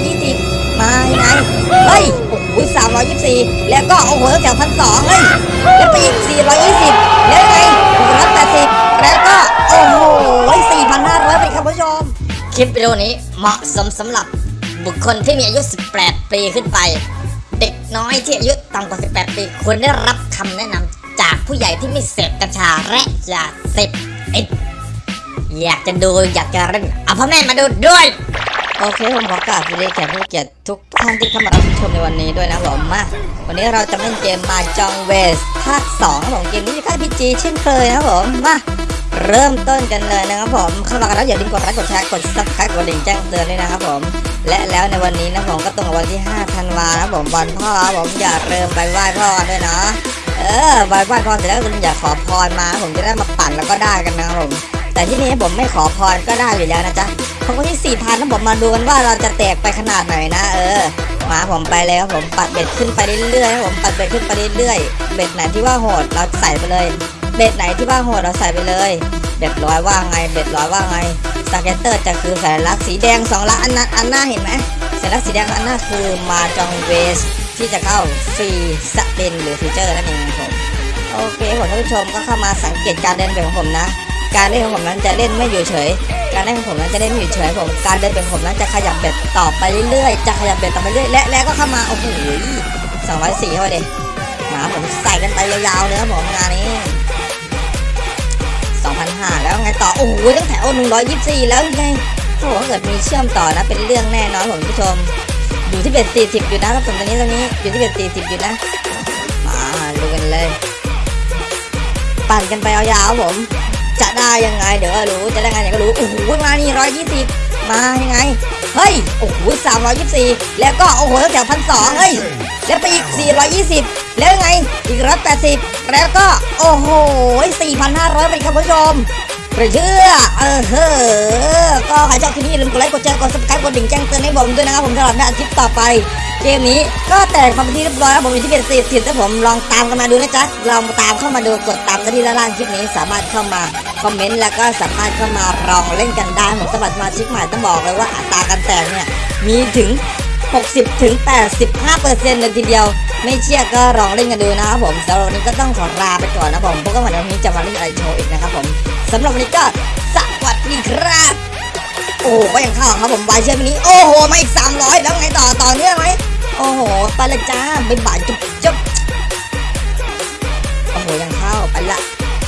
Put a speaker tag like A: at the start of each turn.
A: 420มายังไงเฮ้ยโอ้โห324แล้วก็โอ้โหแถวพันสองเฮ้ยแล้วไปอีก420แล้วยังไง180แล้วก็โอ้โห4,500ไปครับผู้ชม คลิปวิดีโอนี้เหมาะสมสำหรับบุคคลที่มีอายุ 18 ปีขึ้นไป เด็กน้อยที่อายุต่ำกว่า 18 ปีควรได้รับคำแนะนำจากผู้ใหญ่ที่ไม่เสพกัญชาและยาเสพติดอยากจะดูอยากจะเล่นเอาพ่อแม่มาดูด้วย โอเคผมขอกราบสวัสดีแขกผู้เกียรติทุกท่านที่เข้ามารับชมในวันนี้ด้วยนะผมมาวันนี้เราจะเล่นเกม Mahjong Ways ภาค2ของเกมนี้ค่าย PG เช่นเคยนะผมมาเริ่มต้นกันเลยนะครับผมเข้ามากันแล้วอย่าลืมกดไลค์กดแชร์กด subscribe กดกระดิ่งแจ้งเตือนด้วยนะครับผมและแล้วในวันนี้นะผมก็ตรงกับวันที่ 5 ธันวานะผมวันพ่อผมอย่าเริ่มไปไหว้พ่อด้วยนะเออไหว้ไหว้พ่อเสร็จแล้วคุณอย่าขอพรมา ผมจะได้มาปั่นแล้วก็ได้กันนะครับผมแต่ที่นี้ผมไม่ขอพรก็ได้อยู่แล้วนะจ๊ะ ผมก็ที่สี่พันนะผมมาดูกันว่าเราจะแตกไปขนาดไหนนะ เออ มาผมไปเลยครับผมปรับ bet ขึ้นไปเรื่อยๆผมปรับ bet ขึ้นไปเรื่อยๆ bet ไหนที่ว่าโหดเราใส่ไปเลย bet ไหนที่ว่าโหดเราใส่ไปเลย bet ร้อยว่าไง bet ร้อยว่าไง scatter จะคือสัญลักษณ์สีแดงสองละอันนั้นอันหน้าเห็นไหมสัญลักษณ์สีแดงอันหน้าคือ Mahjong Waysที่จะเข้าฟรีสเปนหรือฟีเจอร์นั่นเองผมโอเคผมท่านผู้ชมก็เข้ามาสังเกตการเดินแบบของผมนะ การเล่นของผมนั้นจะเล่นไม่อยู่เฉย การเล่นของผมนั้นจะเล่นไม่อยู่เฉยผม การเดินแบบของผมนั้นจะขยับเบ็ดต่อไปเรื่อยๆ จะขยับเบ็ดต่อไปเรื่อยและแล้วก็เข้ามาโอ้โหสองร้อยสี่เข้าไปเด็หมาผมใส่กันไปยาวๆเลยครับผมงานนี้สองพันห้าแล้วไงต่อ โอ้โหตั้งแถวหนึ่งร้อยยี่สิบสี่แล้วไงโอ้โหเกิดมีเชื่อมต่อนะเป็นเรื่องแน่นอนผมผู้ชม อยู่ที่เบ็ดสี่สิบอยู่นะครับผมตอนนี้ตอนนี้อยู่ที่เบ็ดสี่สิบอยู่นะมาดูกันเลย ปั่นกันไปยาวๆผม จะได้ยังไง เดี๋ยวก็รู้จะได้ไงเดี๋ยวก็รู้โอ้โหมานี่ร้อยยี่สิบมายังไง เฮ้ยโอ้โหสามร้อยยี่สิบสี่แล้วก็โอ้โหแถวพันสองเฮ้ยแล้วไปอีกสี่ร้อยยี่สิบแล้วยังไงอีกร้อยแปดสิบแล้วก็โอ้โหสี่พันห้าร้อยไปครับผู้ชมหรือเชื่อเออเฮ้อก็ใครชอบคลิปนี้อย่าลืมกดไลค์กดแชร์กด subscribe กดดิ่งแจ้งเตือนให้ผมด้วยนะครับผมสำหรับในอาทิตย์ต่อไปเกมนี้ก็แตกความเป็นที่เรียบร้อยแล้วผมอยู่ที่เป็นสี่สิบแต่ผมลองตามกันมาดูนะจ๊ะลองตามเข้ามาดูกดตามกันที่ด้านล่างคลิปนี้สามารถเข้ามา คอมเมนต์แล้วก็สามารถเข้ามาลองเล่นกันได้ผมสมัครสมาชิกใหม่ต้องบอกเลยว่าอัตราการแตกเนี่ยมีถึง 60ถึง85เปอร์เซ็นต์เลยทีเดียว ไม่เชื่อก็ลองเล่นกันดูนะครับผมสำหรับวันนี้ก็ต้องขอลาไปก่อนนะผมพบกันใหม่ในวันนี้จะมาเล่นอะไรโชว์อีกนะครับผมสำหรับวันนี้ก็สวัสดีครับโอ้โหก็ยังเข้าครับผมวายเชื่อมนี้ โอ้โหมาอีก 300 แล้วไงต่อต่อเนื่องไหมโอ้โหไปละจ้าบ๊ายบายจุ๊บจุ๊บโอ้โหยังเข้าไปละ